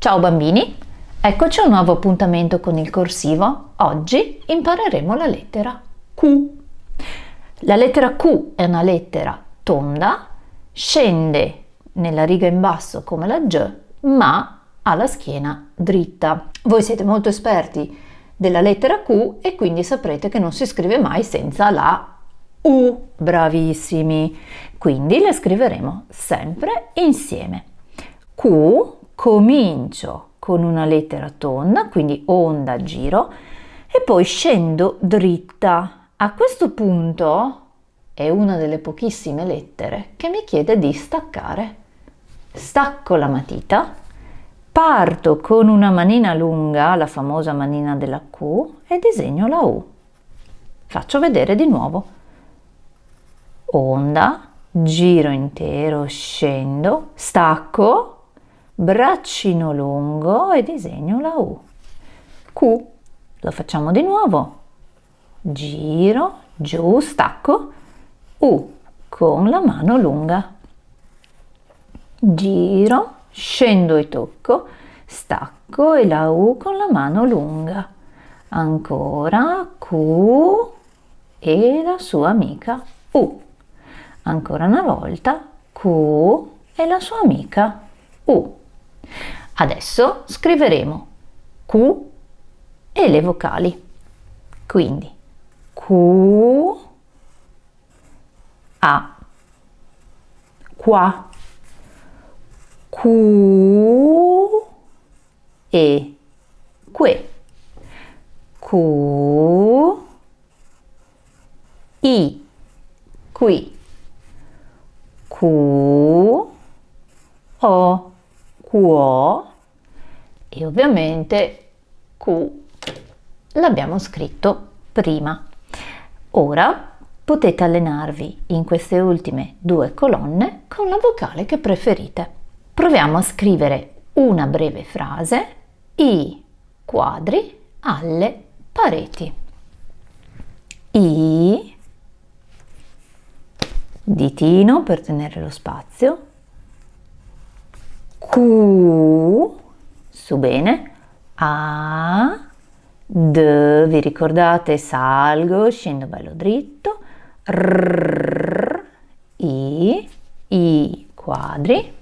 Ciao bambini, eccoci a un nuovo appuntamento con il corsivo. Oggi impareremo la lettera Q. La lettera Q è una lettera tonda, scende nella riga in basso come la G, ma ha la schiena dritta. Voi siete molto esperti della lettera Q e quindi saprete che non si scrive mai senza la U. Bravissimi! Quindi le scriveremo sempre insieme. Q comincio con una lettera tonda, quindi onda, giro, e poi scendo dritta. A questo punto è una delle pochissime lettere che mi chiede di staccare. Stacco la matita, parto con una manina lunga, la famosa manina della Q, e disegno la U. Faccio vedere di nuovo. Onda, giro intero, scendo, stacco, braccino lungo e disegno la U. Q, lo facciamo di nuovo, giro, giù, stacco, U con la mano lunga. Giro, scendo e tocco, stacco e la U con la mano lunga. Ancora Q e la sua amica U. Ancora una volta Q e la sua amica U. Adesso scriveremo Q e le vocali. Quindi Q, A, qua, Q e que, Q, I, qui, Q, O, quo e ovviamente Q l'abbiamo scritto prima. Ora potete allenarvi in queste ultime due colonne con la vocale che preferite. Proviamo a scrivere una breve frase, i quadri alle pareti. I, ditino per tenere lo spazio, Q, su bene, A, D, vi ricordate, salgo, scendo bello dritto, R, I, I quadri,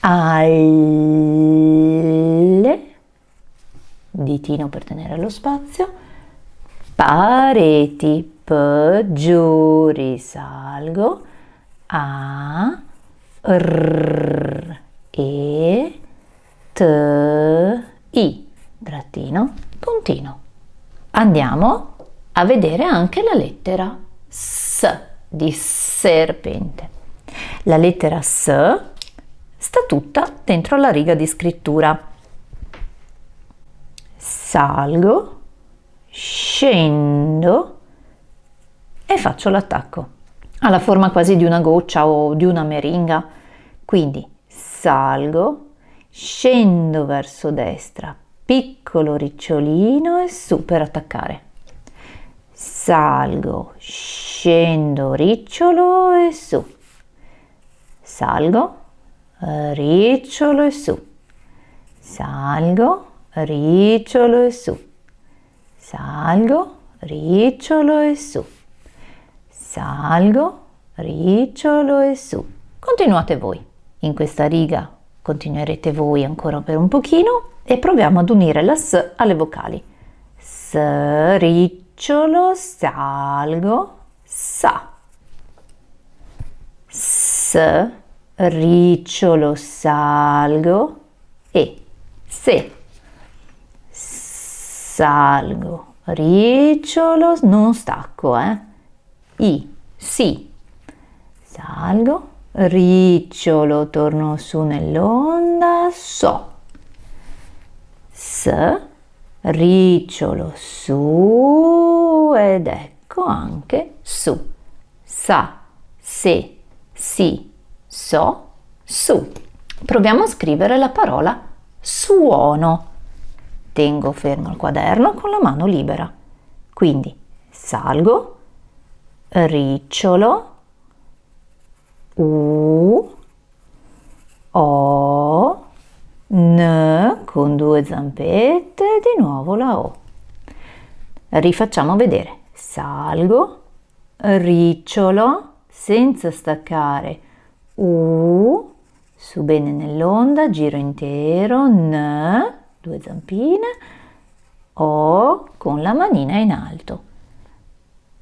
alle, ditino per tenere lo spazio, pareti, P, giù, risalgo, A, R, E, T, I, trattino, puntino. Andiamo a vedere anche la lettera S di serpente. La lettera S sta tutta dentro la riga di scrittura. Salgo, scendo e faccio l'attacco. Ha la forma quasi di una goccia o di una meringa. Quindi salgo, scendo verso destra, piccolo ricciolino e su per attaccare. Salgo, scendo, ricciolo e su. Salgo, ricciolo e su. Salgo, ricciolo e su. Salgo, ricciolo e su salgo, ricciolo e su. Continuate voi. In questa riga continuerete voi ancora per un pochino e proviamo ad unire la S alle vocali. S, ricciolo, salgo, sa. S, ricciolo, salgo e se. Salgo, ricciolo, non stacco, eh i, si. Salgo, ricciolo, torno su nell'onda, so. S, ricciolo, su ed ecco anche su. Sa, se, si, so, su. Proviamo a scrivere la parola suono. Tengo fermo il quaderno con la mano libera. Quindi salgo, ricciolo, u, o, N con due zampette, di nuovo la O. Rifacciamo vedere. Salgo, ricciolo, senza staccare, U, su bene nell'onda, giro intero, N, due zampine, O con la manina in alto.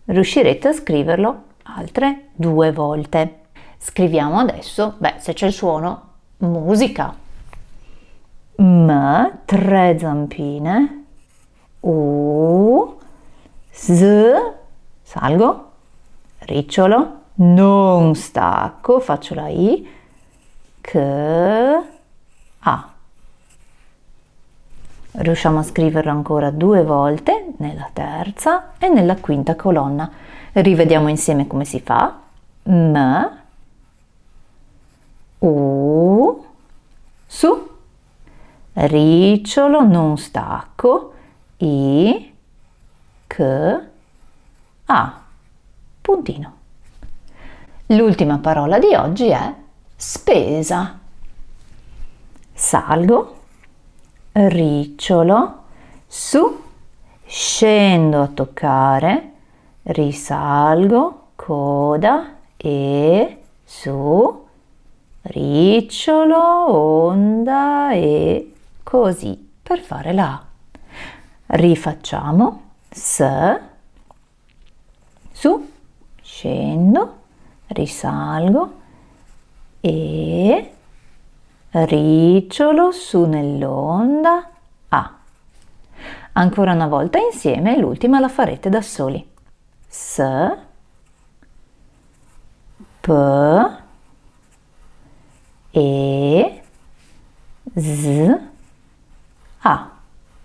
Riuscirete a scriverlo altre due volte. Scriviamo adesso, beh, se c'è il suono, musica. M, tre zampine, U, S, salgo, ricciolo, non stacco, faccio la I, C, A. Riusciamo a scriverlo ancora due volte nella terza e nella quinta colonna. Rivediamo insieme come si fa. M, U, su, ricciolo, non stacco, I, C, A, puntino. L'ultima parola di oggi è spesa. Salgo, ricciolo, su, scendo a toccare, risalgo, coda e su, ricciolo, onda e così per fare la. Rifacciamo S, su, scendo, risalgo e ricciolo su nell'onda. Ancora una volta insieme, l'ultima la farete da soli. S, P, E, Z, A.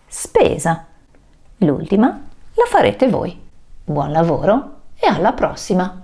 Spesa. L'ultima la farete voi. Buon lavoro e alla prossima!